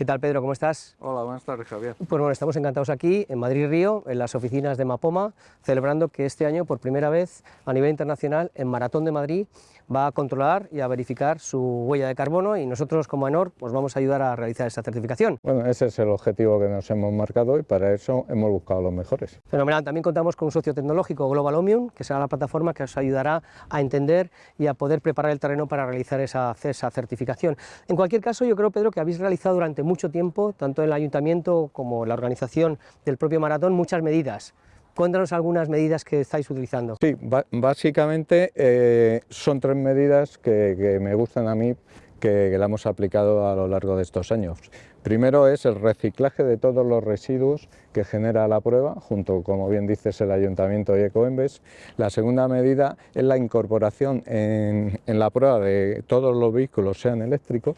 ¿Qué tal Pedro? ¿Cómo estás? Hola, buenas tardes Javier. Pues bueno, estamos encantados aquí en Madrid Río, en las oficinas de Mapoma, celebrando que este año por primera vez a nivel internacional en Maratón de Madrid va a controlar y a verificar su huella de carbono y nosotros como ENOR pues vamos a ayudar a realizar esa certificación. Bueno, ese es el objetivo que nos hemos marcado y para eso hemos buscado los mejores. Fenomenal, también contamos con un socio tecnológico, Global Omnium, que será la plataforma que os ayudará a entender y a poder preparar el terreno para realizar esa, esa certificación. En cualquier caso, yo creo, Pedro, que habéis realizado durante mucho tiempo, tanto el ayuntamiento como la organización del propio maratón, muchas medidas. Cuéntanos algunas medidas que estáis utilizando. Sí, básicamente eh, son tres medidas que, me gustan a mí que, la hemos aplicado a lo largo de estos años. Primero es el reciclaje de todos los residuos que genera la prueba, junto, como bien dices, el Ayuntamiento y Ecoembes. La segunda medida es la incorporación en, la prueba de todos los vehículos, sean eléctricos.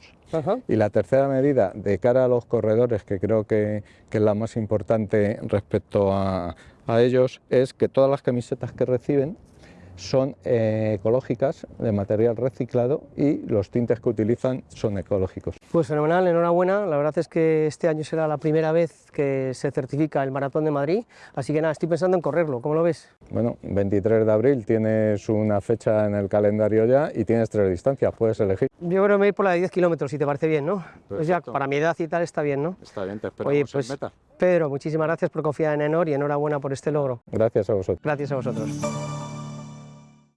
Y la tercera medida, de cara a los corredores, que creo que, que es la más importante respecto a, a ellos, es que todas las camisetas que reciben son eh, ecológicas, de material reciclado y los tintes que utilizan son ecológicos. Pues fenomenal, enhorabuena, la verdad es que este año será la primera vez que se certifica el Maratón de Madrid, así que nada, estoy pensando en correrlo, ¿cómo lo ves? Bueno, 23 de abril tienes una fecha en el calendario ya y tienes tres distancias, puedes elegir. Yo creo que me voy por la de 10 kilómetros, si te parece bien, ¿no? Pues ya, para mi edad y tal está bien, ¿no? Está bien, te esperamos Oye, pues, en meta. Pedro, muchísimas gracias por confiar en Enor y enhorabuena por este logro. Gracias a vosotros. Gracias a vosotros.